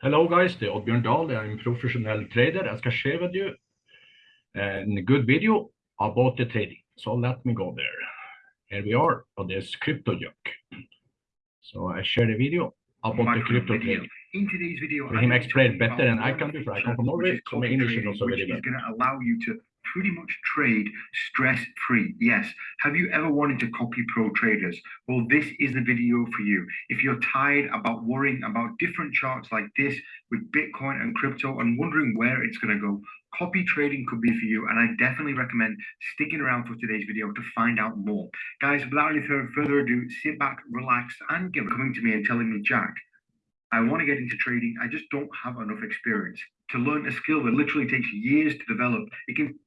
Hello guys, det er är Oddbjörn Dahl. Jag är er en professionell trader. Jag ska share with you eh, a good video about the trading. So let me go there. Here we are on this er crypto junk. So I share the video about the crypto trading. In today's video, Let him explain better than I can do, for I come from Norway, so my English is also very which going to allow you to pretty much trade stress free. Yes. Have you ever wanted to copy pro traders? Well, this is the video for you. If you're tired about worrying about different charts like this with Bitcoin and crypto and wondering where it's going to go, copy trading could be for you. And I definitely recommend sticking around for today's video to find out more. Guys, without any further ado, sit back, relax, and give coming to me and telling me, Jack, I want to get into trading. I just don't have enough experience to learn a skill that literally takes years to develop. It can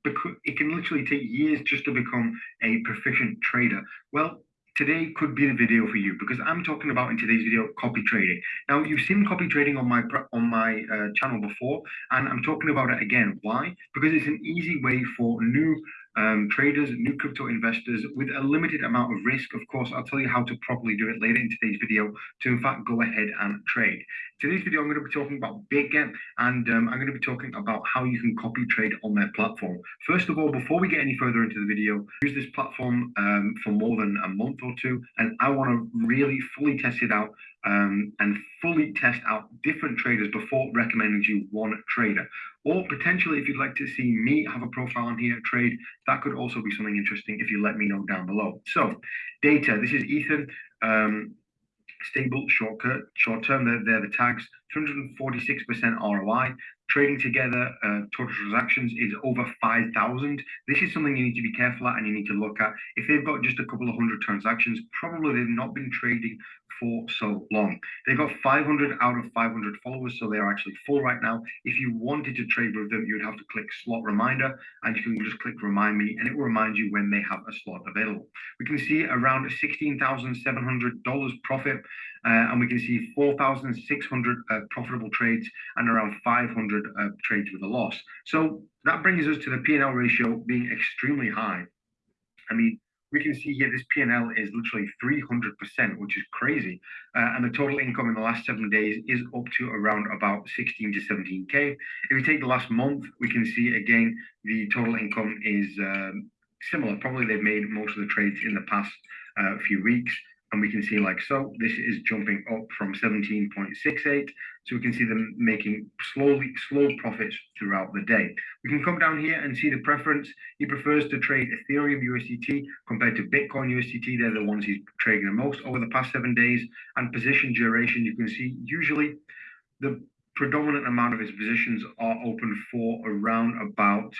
it can literally take years just to become a proficient trader. Well, today could be the video for you because I'm talking about in today's video copy trading. Now you've seen copy trading on my on my uh, channel before, and I'm talking about it again. Why? Because it's an easy way for new um, traders, new crypto investors with a limited amount of risk. Of course, I'll tell you how to properly do it later in today's video to, in fact, go ahead and trade. Today's video, I'm going to be talking about Bitget and um, I'm going to be talking about how you can copy trade on their platform. First of all, before we get any further into the video, use this platform um, for more than a month or two, and I want to really fully test it out um, and fully test out different traders before recommending to you one trader. Or potentially, if you'd like to see me have a profile on here, trade, that could also be something interesting if you let me know down below. So, data, this is Ethan. Um, stable, short, short term, they're, they're the tags, 246% ROI. Trading together, uh, total transactions is over 5,000. This is something you need to be careful at and you need to look at. If they've got just a couple of hundred transactions, probably they've not been trading for so long. They've got 500 out of 500 followers, so they're actually full right now. If you wanted to trade with them, you'd have to click slot reminder and you can just click remind me and it will remind you when they have a slot available. We can see around $16,700 profit uh, and we can see 4,600 uh, profitable trades and around 500 uh, trades with a loss. So that brings us to the P&L ratio being extremely high. I mean, we can see here this P&L is literally 300%, which is crazy. Uh, and the total income in the last seven days is up to around about 16 to 17K. If we take the last month, we can see again, the total income is um, similar. Probably they've made most of the trades in the past uh, few weeks and we can see like so this is jumping up from 17.68 so we can see them making slowly slow profits throughout the day. We can come down here and see the preference. He prefers to trade ethereum usdt compared to bitcoin usdt they're the ones he's trading the most over the past seven days. And position duration you can see usually the predominant amount of his positions are open for around about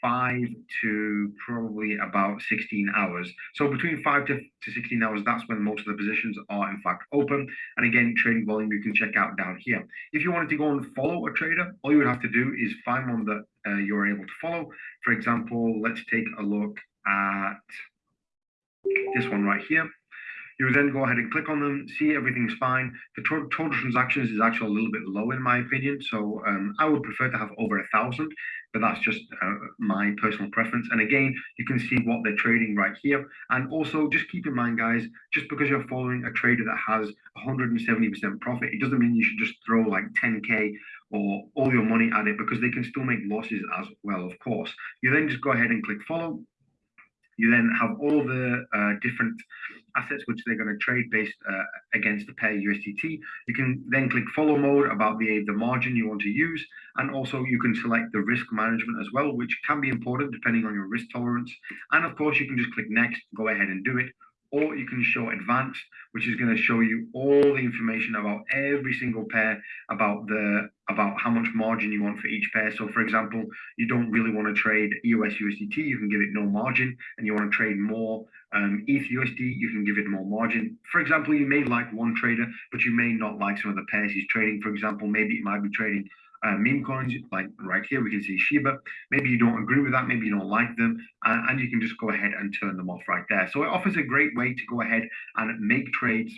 five to probably about 16 hours. So between five to, to 16 hours, that's when most of the positions are in fact open. And again, trading volume you can check out down here. If you wanted to go and follow a trader, all you would have to do is find one that uh, you're able to follow. For example, let's take a look at this one right here. You then go ahead and click on them, see everything's fine. The to total transactions is actually a little bit low in my opinion. So um, I would prefer to have over a thousand, but that's just uh, my personal preference. And again, you can see what they're trading right here. And also just keep in mind, guys, just because you're following a trader that has 170% profit, it doesn't mean you should just throw like 10K or all your money at it because they can still make losses as well, of course. You then just go ahead and click follow. You then have all the uh, different assets which they're going to trade based uh, against the pair USDT. You can then click follow mode about the, the margin you want to use. And also you can select the risk management as well, which can be important depending on your risk tolerance. And of course, you can just click next, go ahead and do it. Or you can show advanced, which is going to show you all the information about every single pair, about the about how much margin you want for each pair. So for example, you don't really want to trade EOS USDT, you can give it no margin, and you want to trade more um, ETH USD, you can give it more margin. For example, you may like one trader, but you may not like some of the pairs he's trading. For example, maybe it might be trading uh, meme coins, like right here, we can see Shiba. Maybe you don't agree with that, maybe you don't like them, uh, and you can just go ahead and turn them off right there. So it offers a great way to go ahead and make trades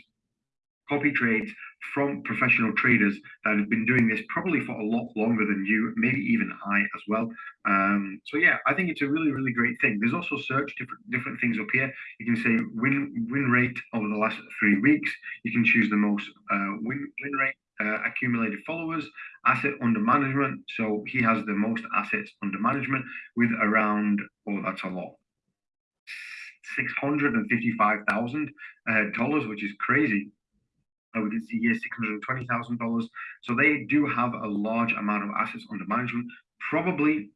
copy trades from professional traders that have been doing this probably for a lot longer than you, maybe even I as well. Um, so yeah, I think it's a really, really great thing. There's also search different different things up here. You can say win win rate over the last three weeks. You can choose the most uh, win win rate uh, accumulated followers, asset under management. So he has the most assets under management with around, oh, that's a lot, six hundred and fifty-five thousand uh, dollars, which is crazy. Uh, we can see here six hundred twenty thousand dollars. So they do have a large amount of assets under management. Probably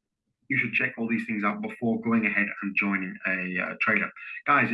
you should check all these things out before going ahead and joining a uh, trader, guys.